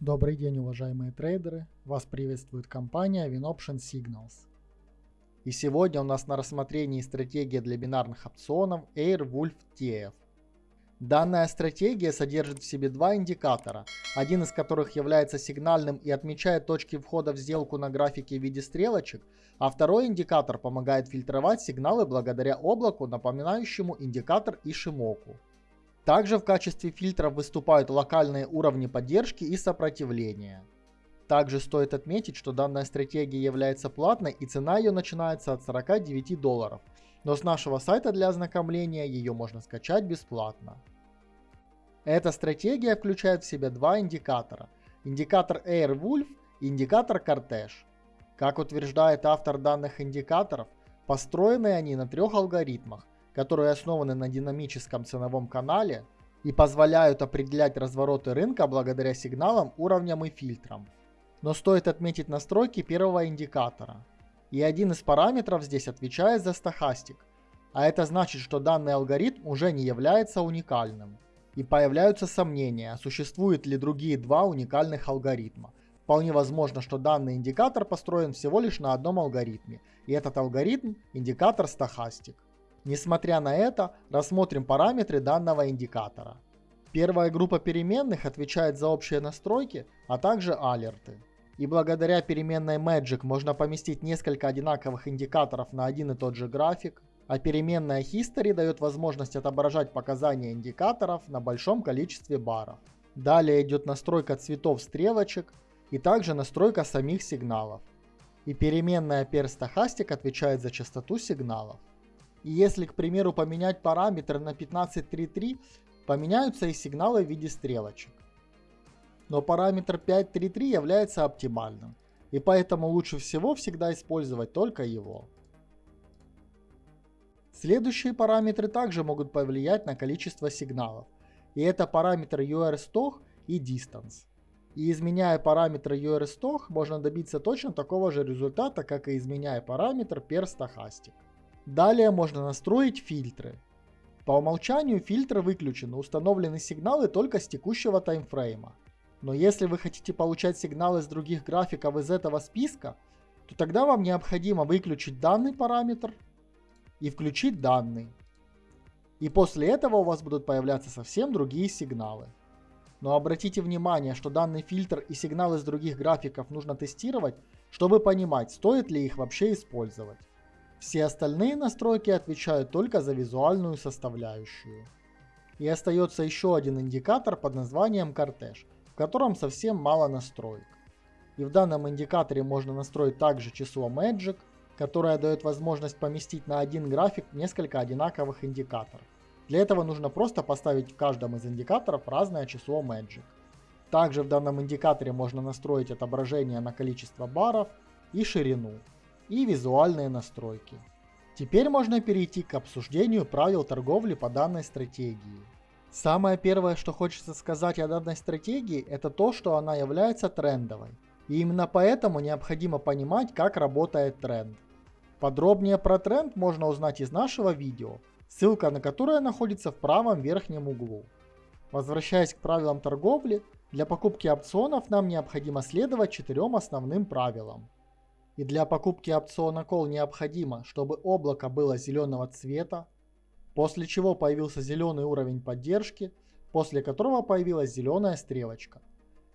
Добрый день, уважаемые трейдеры! Вас приветствует компания WinOption Signals. И сегодня у нас на рассмотрении стратегия для бинарных опционов Airwolf TF. Данная стратегия содержит в себе два индикатора, один из которых является сигнальным и отмечает точки входа в сделку на графике в виде стрелочек, а второй индикатор помогает фильтровать сигналы благодаря облаку, напоминающему индикатор Ишимоку. Также в качестве фильтров выступают локальные уровни поддержки и сопротивления. Также стоит отметить, что данная стратегия является платной и цена ее начинается от 49 долларов, но с нашего сайта для ознакомления ее можно скачать бесплатно. Эта стратегия включает в себя два индикатора. Индикатор Airwolf и индикатор Cortege. Как утверждает автор данных индикаторов, построены они на трех алгоритмах, которые основаны на динамическом ценовом канале и позволяют определять развороты рынка благодаря сигналам, уровням и фильтрам. Но стоит отметить настройки первого индикатора. И один из параметров здесь отвечает за стохастик. А это значит, что данный алгоритм уже не является уникальным. И появляются сомнения, существуют ли другие два уникальных алгоритма. Вполне возможно, что данный индикатор построен всего лишь на одном алгоритме. И этот алгоритм – индикатор стохастик. Несмотря на это, рассмотрим параметры данного индикатора. Первая группа переменных отвечает за общие настройки, а также алерты. И благодаря переменной Magic можно поместить несколько одинаковых индикаторов на один и тот же график, а переменная History дает возможность отображать показания индикаторов на большом количестве баров. Далее идет настройка цветов стрелочек и также настройка самих сигналов. И переменная Perstochastic отвечает за частоту сигналов. И если, к примеру, поменять параметр на 15.3.3, поменяются и сигналы в виде стрелочек. Но параметр 5.3.3 является оптимальным, и поэтому лучше всего всегда использовать только его. Следующие параметры также могут повлиять на количество сигналов, и это параметр URSTOCH и Distance. И изменяя параметр URSTOCH, можно добиться точно такого же результата, как и изменяя параметр PER Далее можно настроить фильтры. По умолчанию фильтры выключены, установлены сигналы только с текущего таймфрейма. Но если вы хотите получать сигналы с других графиков из этого списка, то тогда вам необходимо выключить данный параметр и включить данный. И после этого у вас будут появляться совсем другие сигналы. Но обратите внимание, что данный фильтр и сигналы с других графиков нужно тестировать, чтобы понимать, стоит ли их вообще использовать. Все остальные настройки отвечают только за визуальную составляющую. И остается еще один индикатор под названием Cortege, в котором совсем мало настроек. И в данном индикаторе можно настроить также число Magic, которое дает возможность поместить на один график несколько одинаковых индикаторов. Для этого нужно просто поставить в каждом из индикаторов разное число Magic. Также в данном индикаторе можно настроить отображение на количество баров и ширину и визуальные настройки. Теперь можно перейти к обсуждению правил торговли по данной стратегии. Самое первое, что хочется сказать о данной стратегии, это то, что она является трендовой. И именно поэтому необходимо понимать, как работает тренд. Подробнее про тренд можно узнать из нашего видео, ссылка на которое находится в правом верхнем углу. Возвращаясь к правилам торговли, для покупки опционов нам необходимо следовать четырем основным правилам. И для покупки опциона Call необходимо, чтобы облако было зеленого цвета, после чего появился зеленый уровень поддержки, после которого появилась зеленая стрелочка.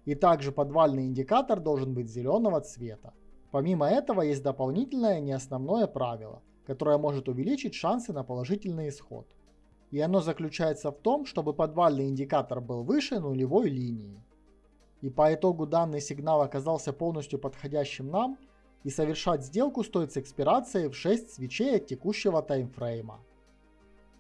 И также подвальный индикатор должен быть зеленого цвета. Помимо этого есть дополнительное неосновное правило, которое может увеличить шансы на положительный исход. И оно заключается в том, чтобы подвальный индикатор был выше нулевой линии. И по итогу данный сигнал оказался полностью подходящим нам – и совершать сделку стоит с экспирацией в 6 свечей от текущего таймфрейма.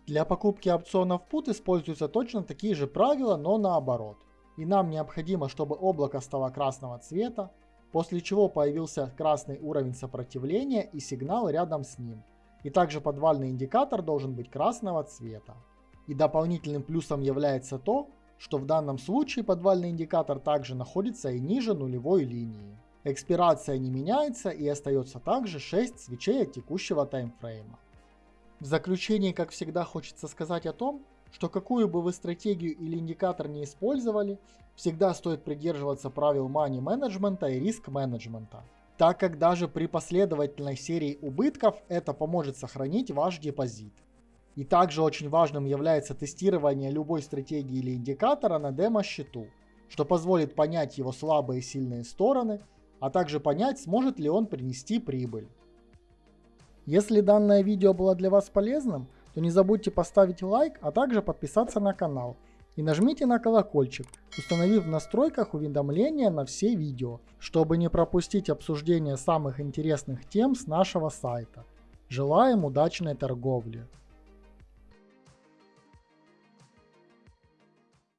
Для покупки опционов PUT используются точно такие же правила, но наоборот. И нам необходимо, чтобы облако стало красного цвета, после чего появился красный уровень сопротивления и сигнал рядом с ним. И также подвальный индикатор должен быть красного цвета. И дополнительным плюсом является то, что в данном случае подвальный индикатор также находится и ниже нулевой линии. Экспирация не меняется и остается также 6 свечей от текущего таймфрейма. В заключение, как всегда, хочется сказать о том, что какую бы вы стратегию или индикатор не использовали, Всегда стоит придерживаться правил money менеджмента и риск менеджмента, так как даже при последовательной серии убытков это поможет сохранить ваш депозит. И также очень важным является тестирование любой стратегии или индикатора на демо-счету, что позволит понять его слабые и сильные стороны, а также понять, сможет ли он принести прибыль. Если данное видео было для вас полезным, то не забудьте поставить лайк, а также подписаться на канал. И нажмите на колокольчик, установив в настройках уведомления на все видео, чтобы не пропустить обсуждение самых интересных тем с нашего сайта. Желаем удачной торговли!